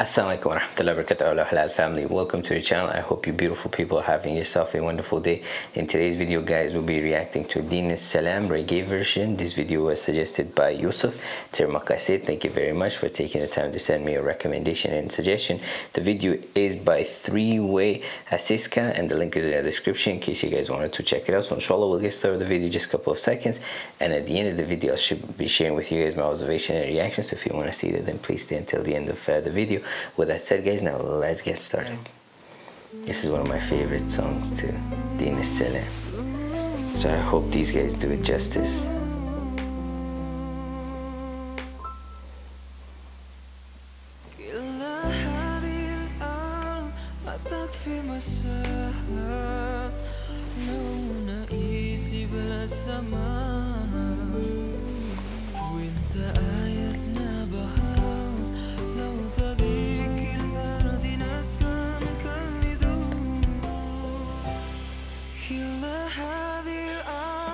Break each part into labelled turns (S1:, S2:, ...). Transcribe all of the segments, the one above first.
S1: Assalamualaikum warahmatullahi wabarakatuh. Halal family. Welcome to the channel. I hope you beautiful people are having yourself a wonderful day. In today's video guys we'll be reacting to Din Salam reggae version. This video was suggested by Yusuf. Termakasit thank you very much for taking the time to send me a recommendation and suggestion. The video is by three way Asiska and the link is in the description in case you guys wanted to check it out. So inshallah we'll get started with the video just a couple of seconds. And at the end of the video I should be sharing with you guys my observation and reactions. So if you want to see that then please stay until the end of uh, the video with that said guys now let's get started. This is one of my favorite songs too. Dina Salam so I hope these guys do it justice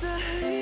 S1: day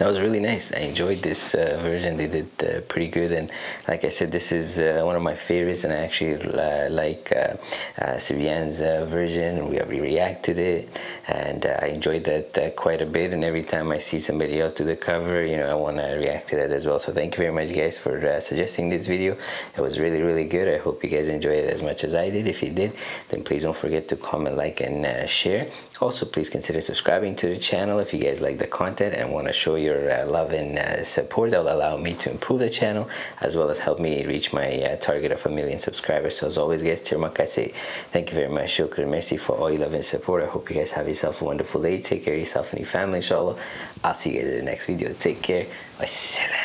S1: that was really nice. I enjoyed this uh, version. They did uh, pretty good, and like I said, this is uh, one of my favorites, and I actually uh, like uh, uh, Sivian's uh, version. We, we reacted it, and I enjoyed that quite a bit. And every time I see somebody else do the cover, you know, I want to react to that as well. So thank you very much, guys, for suggesting this video. It was really, really good. I hope you guys enjoyed it as much as I did. If you did, then please don't forget to comment, like, and share. Also, please consider subscribing to the channel if you guys like the content and want to show your your uh, love and uh, support that will allow me to improve the channel as well as help me reach my uh, target of a million subscribers. So as always guys Tirmak I say thank you very much. Shukr merci for all your love and support. I hope you guys have yourself a wonderful day. Take care of yourself and your family inshallah. I'll see you guys in the next video. Take care. Wassalam